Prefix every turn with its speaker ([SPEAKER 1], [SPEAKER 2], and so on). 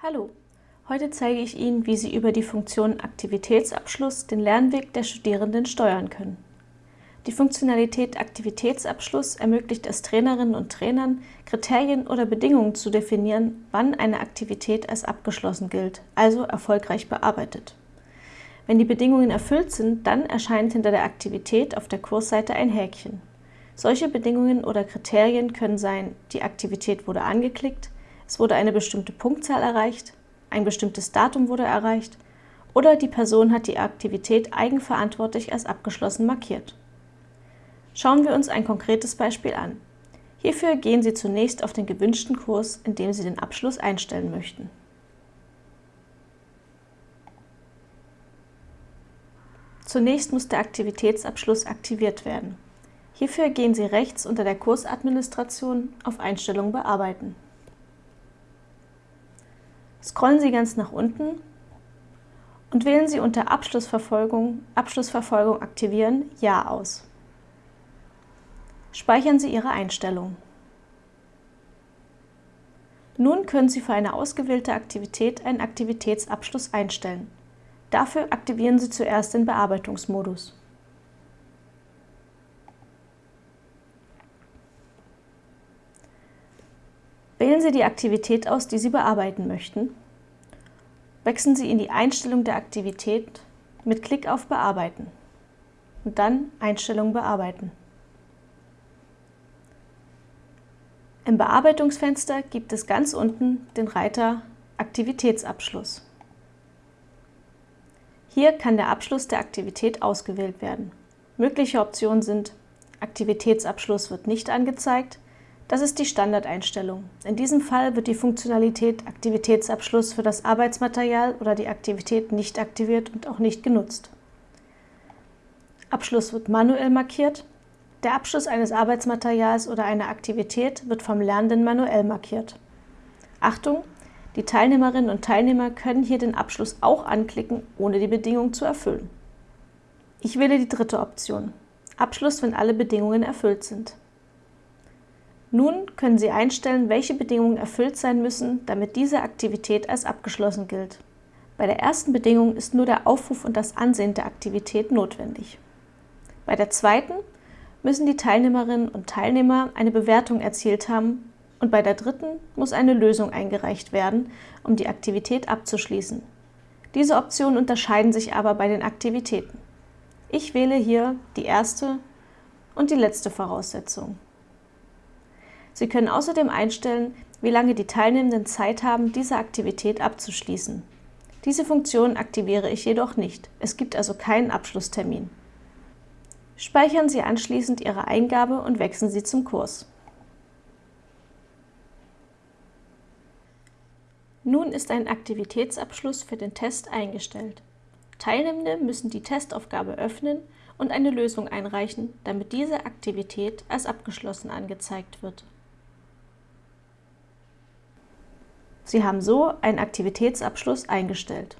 [SPEAKER 1] Hallo, heute zeige ich Ihnen, wie Sie über die Funktion Aktivitätsabschluss den Lernweg der Studierenden steuern können. Die Funktionalität Aktivitätsabschluss ermöglicht es Trainerinnen und Trainern, Kriterien oder Bedingungen zu definieren, wann eine Aktivität als abgeschlossen gilt, also erfolgreich bearbeitet. Wenn die Bedingungen erfüllt sind, dann erscheint hinter der Aktivität auf der Kursseite ein Häkchen. Solche Bedingungen oder Kriterien können sein, die Aktivität wurde angeklickt, es wurde eine bestimmte Punktzahl erreicht, ein bestimmtes Datum wurde erreicht oder die Person hat die Aktivität eigenverantwortlich als abgeschlossen markiert. Schauen wir uns ein konkretes Beispiel an. Hierfür gehen Sie zunächst auf den gewünschten Kurs, in dem Sie den Abschluss einstellen möchten. Zunächst muss der Aktivitätsabschluss aktiviert werden. Hierfür gehen Sie rechts unter der Kursadministration auf Einstellungen bearbeiten. Scrollen Sie ganz nach unten und wählen Sie unter Abschlussverfolgung Abschlussverfolgung aktivieren Ja aus. Speichern Sie Ihre Einstellung. Nun können Sie für eine ausgewählte Aktivität einen Aktivitätsabschluss einstellen. Dafür aktivieren Sie zuerst den Bearbeitungsmodus. Wählen Sie die Aktivität aus, die Sie bearbeiten möchten. Wechseln Sie in die Einstellung der Aktivität mit Klick auf Bearbeiten und dann Einstellung bearbeiten. Im Bearbeitungsfenster gibt es ganz unten den Reiter Aktivitätsabschluss. Hier kann der Abschluss der Aktivität ausgewählt werden. Mögliche Optionen sind Aktivitätsabschluss wird nicht angezeigt, das ist die Standardeinstellung. In diesem Fall wird die Funktionalität Aktivitätsabschluss für das Arbeitsmaterial oder die Aktivität nicht aktiviert und auch nicht genutzt. Abschluss wird manuell markiert. Der Abschluss eines Arbeitsmaterials oder einer Aktivität wird vom Lernenden manuell markiert. Achtung! Die Teilnehmerinnen und Teilnehmer können hier den Abschluss auch anklicken, ohne die Bedingung zu erfüllen. Ich wähle die dritte Option. Abschluss, wenn alle Bedingungen erfüllt sind. Nun können Sie einstellen, welche Bedingungen erfüllt sein müssen, damit diese Aktivität als abgeschlossen gilt. Bei der ersten Bedingung ist nur der Aufruf und das Ansehen der Aktivität notwendig. Bei der zweiten müssen die Teilnehmerinnen und Teilnehmer eine Bewertung erzielt haben und bei der dritten muss eine Lösung eingereicht werden, um die Aktivität abzuschließen. Diese Optionen unterscheiden sich aber bei den Aktivitäten. Ich wähle hier die erste und die letzte Voraussetzung. Sie können außerdem einstellen, wie lange die Teilnehmenden Zeit haben, diese Aktivität abzuschließen. Diese Funktion aktiviere ich jedoch nicht. Es gibt also keinen Abschlusstermin. Speichern Sie anschließend Ihre Eingabe und wechseln Sie zum Kurs. Nun ist ein Aktivitätsabschluss für den Test eingestellt. Teilnehmende müssen die Testaufgabe öffnen und eine Lösung einreichen, damit diese Aktivität als abgeschlossen angezeigt wird. Sie haben so einen Aktivitätsabschluss eingestellt.